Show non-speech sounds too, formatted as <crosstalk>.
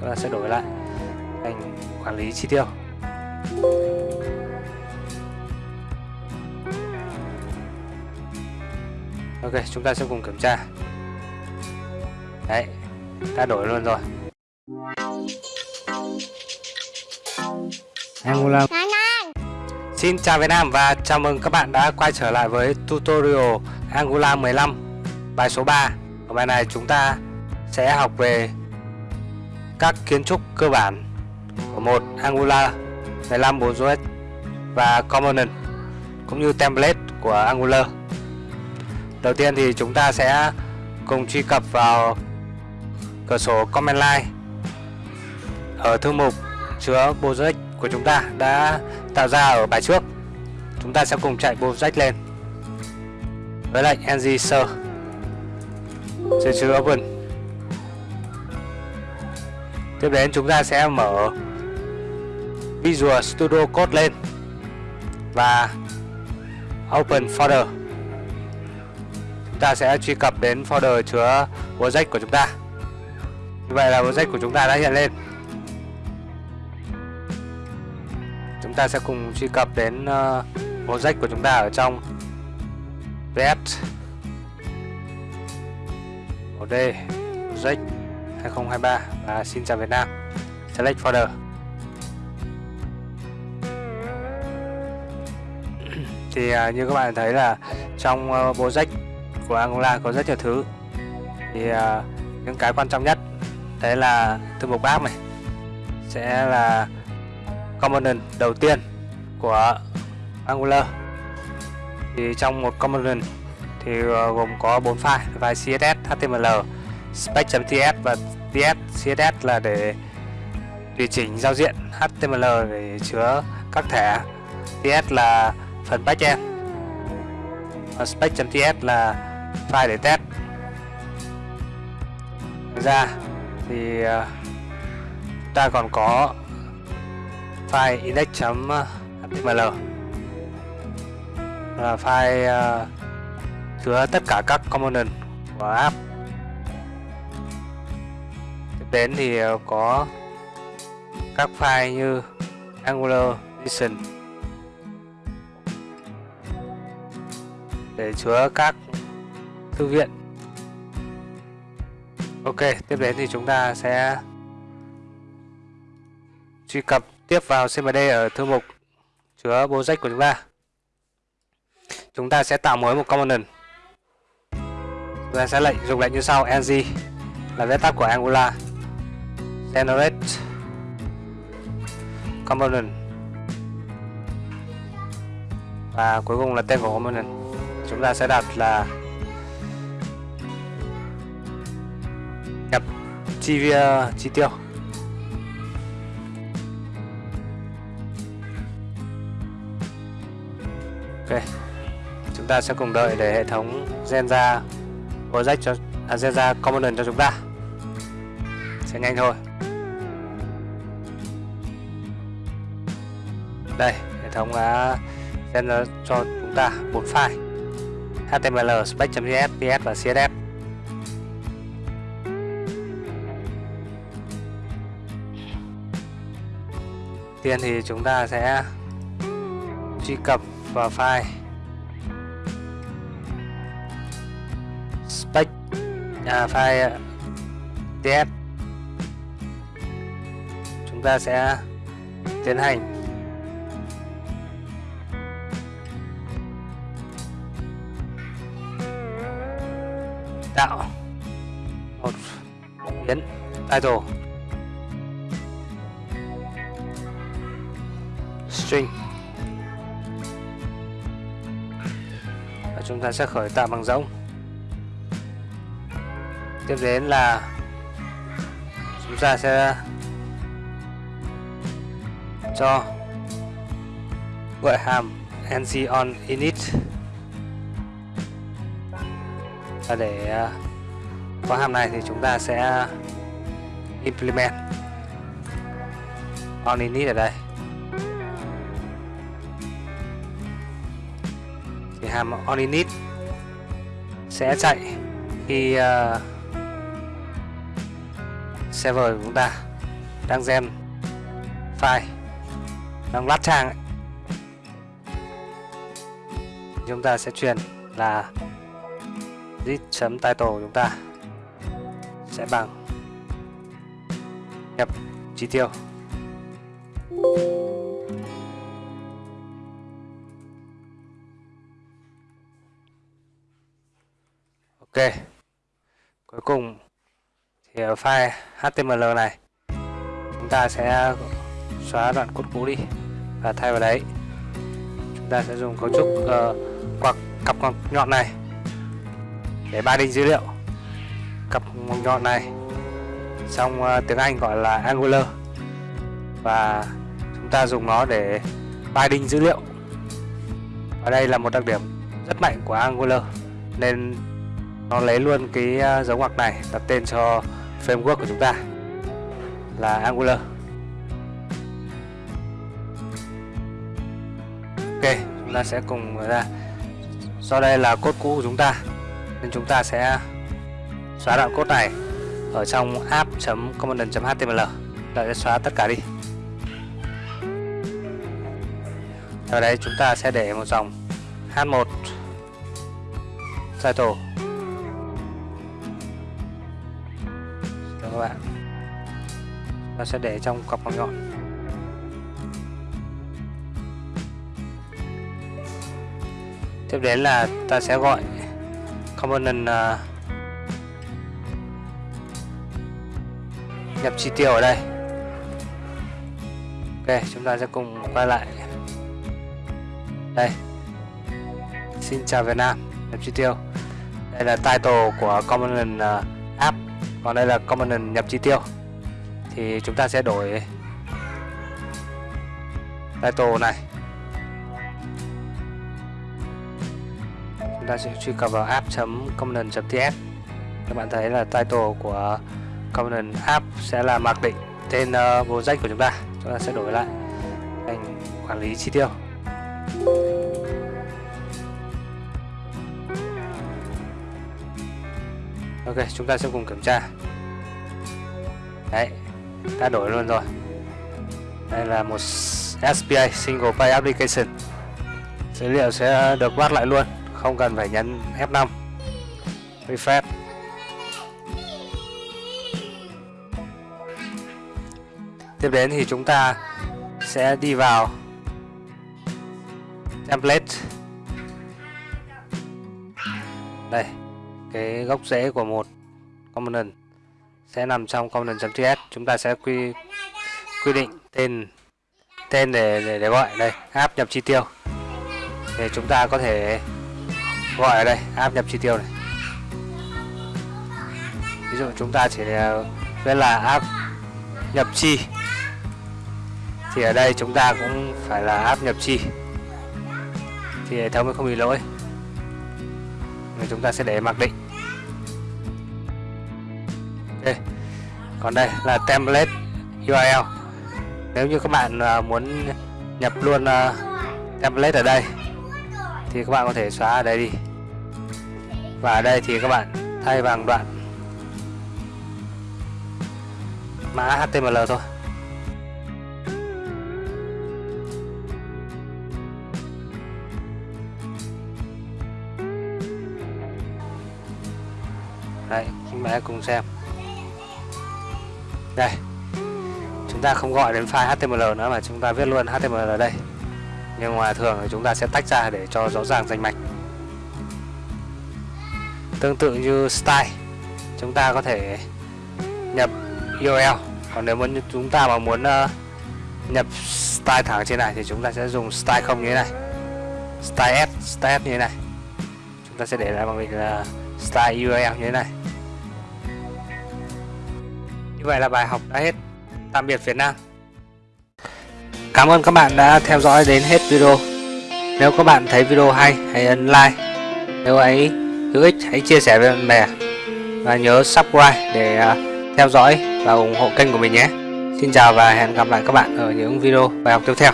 chúng ta sẽ đổi lại. Thành quản lý chi tiêu. Ok chúng ta sẽ cùng kiểm tra. Đấy đã đổi luôn rồi. Angular Xin chào Việt Nam và chào mừng các bạn đã quay trở lại với tutorial Angular 15 bài số 3 Ở bài này chúng ta sẽ học về các kiến trúc cơ bản của một Angular 15 4JS và Component cũng như template của Angular Đầu tiên thì chúng ta sẽ cùng truy cập vào cửa sổ Command Line ở thư mục chứa project của chúng ta đã tạo ra ở bài trước. Chúng ta sẽ cùng chạy project lên với lệnh ng sơ chứa open. Tiếp đến chúng ta sẽ mở Visual Studio Code lên và open folder. Chúng ta sẽ truy cập đến folder chứa project của chúng ta. Như vậy là project của chúng ta đã hiện lên. Chúng ta sẽ cùng truy cập đến uh, project của chúng ta ở trong vs OD project. 2023 và xin chào Việt Nam. Select folder. <clears throat> Thì uh, như các bạn thấy là trong ờ, uh, sách của Angola có rất nhiều thứ. Thì uh, những cái quan trọng nhất đấy là thư mục bác này sẽ là component đầu tiên của Angular. Thì trong một component thì uh, gồm có bốn file file CSS, HTML, spec.ts và ts CSS là để tùy chỉnh giao diện HTML để chứa các thẻ. Ts là phần backend và spec.ts là file để test. Ra thì ờ, ta còn có file index.html là file ờ, chứa tất cả các component của app đến thì ờ, có các file như angular JSON để chứa các thư viện Ok, tiếp đến thì chúng ta sẽ truy cập tiếp vào CMD ở thư mục chứa project của chúng ta. Chúng ta sẽ tạo mới một component. Chúng ta sẽ lệnh dùng lệnh như sau ng là viết tắt của Angular generate component. Và cuối cùng là tên của component. Chúng ta sẽ đặt là nhập chi ờ, chi tiêu. Ok chúng ta sẽ cùng đợi để hệ thống gen ra project cho à, gen ra component cho chúng ta. Sẽ nhanh thôi. Đây hệ thống đã xem cho chúng ta bốn file. Html spec.js ps và css tiên thì chúng ta sẽ truy cập vào file. Spec à, file ts chúng ta sẽ tiến hành. Tạo một biến title. String. Và chúng ta sẽ khởi tạo bằng rỗng tiếp đến là chúng ta sẽ cho gọi hàm ng on init và để ờ, khóa hàm này thì chúng ta sẽ implement on init ở đây hàm on init sẽ chạy khi uh, server của chúng ta đang gen file đang lát trang ấy. chúng ta sẽ truyền là zip chấm title chúng ta. Sẽ bằng. Nhập chi tiêu. Ok. Cuối cùng thì ở file html này chúng ta sẽ xóa đoạn cốt cũ đi và thay vào đấy chúng ta sẽ dùng cấu trúc uh, quạt cặp ngoặc nhọn này để ba đinh dữ liệu. Cặp ngoặc nhọn này. Trong uh, ờ, tiếng Anh gọi là Angular. Và chúng ta dùng nó để binding dữ liệu. Ở đây là một đặc điểm rất mạnh của Angular. Nên nó lấy luôn cái uh, dấu ngoặc này đặt tên cho framework của chúng ta là Angular. Ok chúng ta sẽ cùng ra. Do đây là cốt cũ của chúng ta nên chúng ta sẽ xóa đoạn code này ở trong app.component.html đợi sẽ xóa tất cả đi. Ở đây chúng ta sẽ để một dòng h1 title. Các bạn? Ta sẽ để trong cọc bằng nhọn. Tiếp đến là ta sẽ gọi component uh, à. nhập chi tiêu ở đây. Ok chúng ta sẽ cùng quay lại. Đây. Xin chào Việt Nam nhập chi tiêu. Đây là title của component uh, à, app. Còn đây là component nhập chi tiêu. Thì chúng ta sẽ đổi title này. Ta sẽ truy cập vào app.component.ts các bạn thấy là title của component app sẽ là mặc định tên ờ, uh, project của chúng ta. Chúng ta sẽ đổi lại thành quản lý chi tiêu. Ok chúng ta sẽ cùng kiểm tra. Đấy ta đổi luôn rồi. Đây là một SPA Single Pay Application. Dữ liệu sẽ được bắt lại luôn không cần phải nhấn F5 refresh tiếp đến thì chúng ta sẽ đi vào template. Đây cái gốc rễ của một component sẽ nằm trong component.ts chúng ta sẽ quy quy định tên tên để, để để gọi. Đây app nhập chi tiêu. Để chúng ta có thể gọi ở đây áp nhập chi tiêu này. Ví dụ chúng ta chỉ ờ, viết là áp nhập chi, thì ở đây chúng ta cũng phải là áp nhập chi. Thì hệ thống mới không bị lỗi, Nên chúng ta sẽ để mặc định. Okay. còn đây là template URL nếu như các bạn ờ, muốn nhập luôn ờ, template ở đây, thì các bạn có thể xóa ở đây đi và ở đây thì các bạn thay bằng đoạn mã HTML thôi. Đấy, chúng ta cùng xem. Đây Chúng ta không gọi đến file HTML nữa mà chúng ta viết luôn HTML ở đây. Nhưng mà thường thì chúng ta sẽ tách ra để cho rõ ràng danh mạch. Tương tự như style Chúng ta có thể nhập URL Còn nếu muốn chúng ta mà muốn uh, nhập style thẳng trên này thì chúng ta sẽ dùng style không như thế này style s style s như thế này chúng ta sẽ để lại bằng việc là style url như thế này như vậy là bài học đã hết. Tạm biệt Việt Nam. Cảm ơn các bạn đã theo dõi đến hết video. Nếu các bạn thấy video hay, hãy ấn like. Nếu ấy hữu ích, hãy chia sẻ với bạn bè. Và nhớ subscribe để à, theo dõi và ủng hộ kênh của mình nhé. Xin chào và hẹn gặp lại các bạn ở những video bài học tiếp theo.